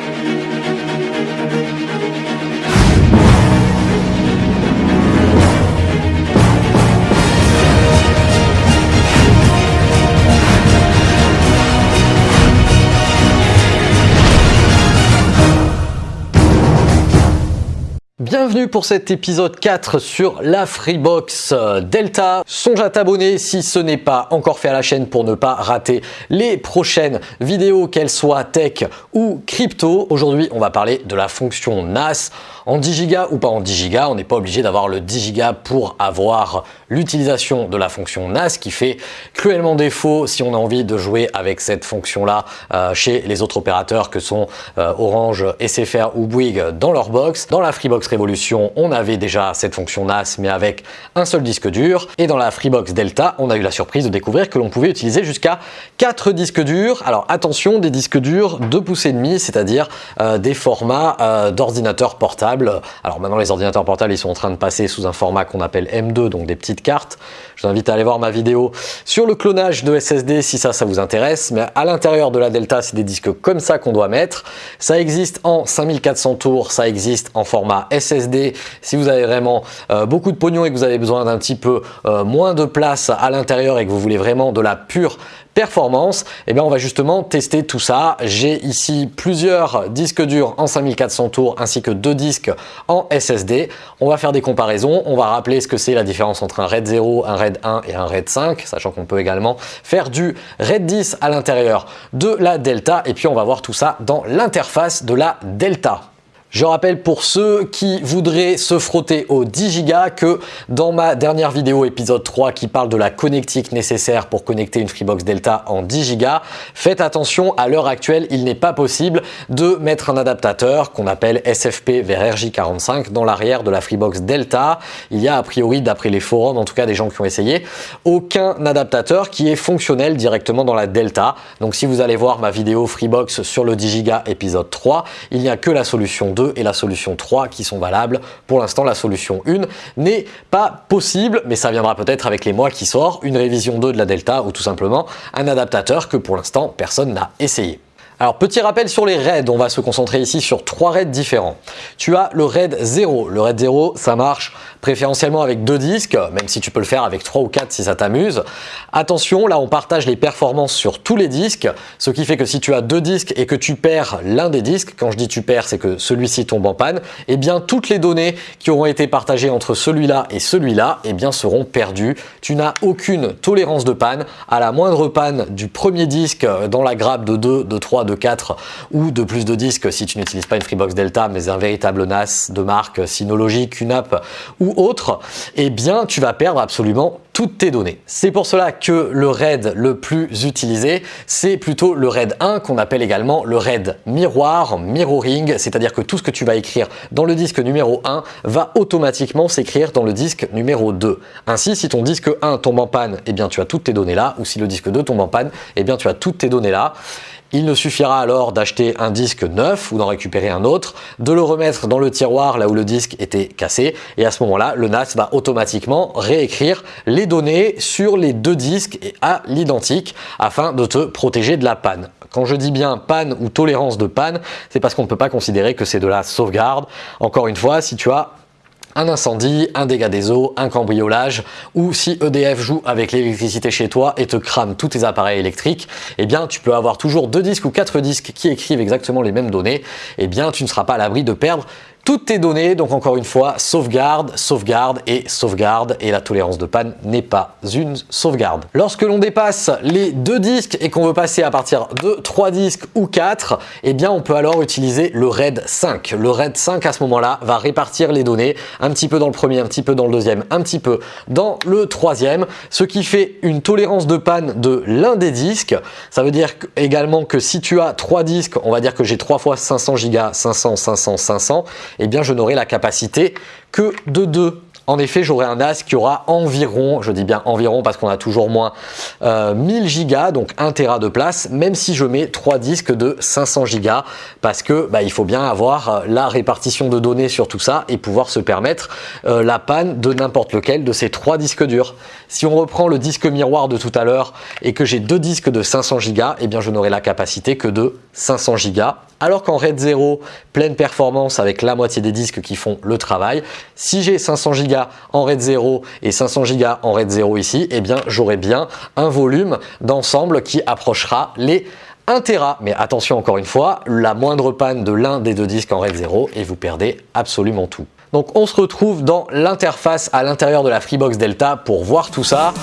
thank you Pour cet épisode 4 sur la Freebox Delta. Songe à t'abonner si ce n'est pas encore fait à la chaîne pour ne pas rater les prochaines vidéos, qu'elles soient tech ou crypto. Aujourd'hui, on va parler de la fonction NAS en 10 Go ou pas en 10 Go. On n'est pas obligé d'avoir le 10 Go pour avoir l'utilisation de la fonction NAS qui fait cruellement défaut si on a envie de jouer avec cette fonction-là euh, chez les autres opérateurs que sont euh, Orange, SFR ou Bouygues dans leur box. Dans la Freebox Révolution, on avait déjà cette fonction NAS mais avec un seul disque dur. Et dans la Freebox Delta, on a eu la surprise de découvrir que l'on pouvait utiliser jusqu'à 4 disques durs. Alors attention, des disques durs 2 pouces et demi, c'est-à-dire euh, des formats euh, d'ordinateurs portables. Alors maintenant, les ordinateurs portables, ils sont en train de passer sous un format qu'on appelle M2, donc des petites cartes. Je vous invite à aller voir ma vidéo sur le clonage de SSD si ça, ça vous intéresse. Mais à l'intérieur de la Delta, c'est des disques comme ça qu'on doit mettre. Ça existe en 5400 tours, ça existe en format SSD si vous avez vraiment euh, beaucoup de pognon et que vous avez besoin d'un petit peu euh, moins de place à l'intérieur et que vous voulez vraiment de la pure performance, eh bien on va justement tester tout ça. J'ai ici plusieurs disques durs en 5400 tours ainsi que deux disques en SSD. On va faire des comparaisons, on va rappeler ce que c'est la différence entre un RAID 0, un RAID 1 et un RAID 5, sachant qu'on peut également faire du RAID 10 à l'intérieur de la Delta et puis on va voir tout ça dans l'interface de la Delta. Je rappelle pour ceux qui voudraient se frotter au 10 Go que dans ma dernière vidéo épisode 3 qui parle de la connectique nécessaire pour connecter une Freebox Delta en 10 Go, faites attention, à l'heure actuelle, il n'est pas possible de mettre un adaptateur qu'on appelle SFP vers RJ45 dans l'arrière de la Freebox Delta. Il y a a priori, d'après les forums, en tout cas des gens qui ont essayé, aucun adaptateur qui est fonctionnel directement dans la Delta. Donc si vous allez voir ma vidéo Freebox sur le 10 Go épisode 3, il n'y a que la solution et la solution 3 qui sont valables. Pour l'instant, la solution 1 n'est pas possible, mais ça viendra peut-être avec les mois qui sortent, une révision 2 de la Delta ou tout simplement un adaptateur que pour l'instant, personne n'a essayé. Alors petit rappel sur les raids, on va se concentrer ici sur trois raids différents. Tu as le raid 0. Le raid 0, ça marche préférentiellement avec deux disques, même si tu peux le faire avec trois ou quatre si ça t'amuse. Attention, là on partage les performances sur tous les disques, ce qui fait que si tu as deux disques et que tu perds l'un des disques, quand je dis tu perds, c'est que celui-ci tombe en panne, eh bien toutes les données qui auront été partagées entre celui-là et celui-là, eh bien seront perdues. Tu n'as aucune tolérance de panne. À la moindre panne du premier disque dans la grappe de 2, de 3, de 4 ou de plus de disques si tu n'utilises pas une Freebox Delta mais un véritable NAS de marque Synology, QNAP ou autre, eh bien tu vas perdre absolument toutes tes données. C'est pour cela que le RAID le plus utilisé, c'est plutôt le RAID 1 qu'on appelle également le RAID miroir, mirroring, c'est-à-dire que tout ce que tu vas écrire dans le disque numéro 1 va automatiquement s'écrire dans le disque numéro 2. Ainsi, si ton disque 1 tombe en panne, eh bien tu as toutes tes données là, ou si le disque 2 tombe en panne, eh bien tu as toutes tes données là. Il ne suffira alors d'acheter un disque neuf ou d'en récupérer un autre, de le remettre dans le tiroir là où le disque était cassé et à ce moment-là, le NAS va automatiquement réécrire les données sur les deux disques à l'identique afin de te protéger de la panne. Quand je dis bien panne ou tolérance de panne, c'est parce qu'on ne peut pas considérer que c'est de la sauvegarde. Encore une fois, si tu as un incendie, un dégât des eaux, un cambriolage ou si EDF joue avec l'électricité chez toi et te crame tous tes appareils électriques, eh bien tu peux avoir toujours deux disques ou quatre disques qui écrivent exactement les mêmes données, eh bien tu ne seras pas à l'abri de perdre toutes tes données. Donc encore une fois, sauvegarde, sauvegarde et sauvegarde. Et la tolérance de panne n'est pas une sauvegarde. Lorsque l'on dépasse les deux disques et qu'on veut passer à partir de trois disques ou quatre, eh bien on peut alors utiliser le RAID 5. Le RAID 5 à ce moment-là va répartir les données un petit peu dans le premier, un petit peu dans le deuxième, un petit peu dans le troisième, ce qui fait une tolérance de panne de l'un des disques. Ça veut dire également que si tu as trois disques, on va dire que j'ai 3 fois 500 Go, 500, 500, 500, eh bien je n'aurai la capacité que de 2. En effet, j'aurai un NAS qui aura environ, je dis bien environ parce qu'on a toujours moins, 1000 euh, Go, donc 1 Tera de place, même si je mets trois disques de 500 Go, parce que bah, il faut bien avoir euh, la répartition de données sur tout ça et pouvoir se permettre euh, la panne de n'importe lequel de ces trois disques durs. Si on reprend le disque miroir de tout à l'heure et que j'ai deux disques de 500 Go, eh bien je n'aurai la capacité que de 500 Go alors qu'en RAID 0, pleine performance avec la moitié des disques qui font le travail, si j'ai 500 Go en RAID 0 et 500 Go en RAID 0 ici, eh bien j'aurai bien un volume d'ensemble qui approchera les 1 Tera. Mais attention encore une fois, la moindre panne de l'un des deux disques en RAID 0 et vous perdez absolument tout. Donc on se retrouve dans l'interface à l'intérieur de la Freebox Delta pour voir tout ça.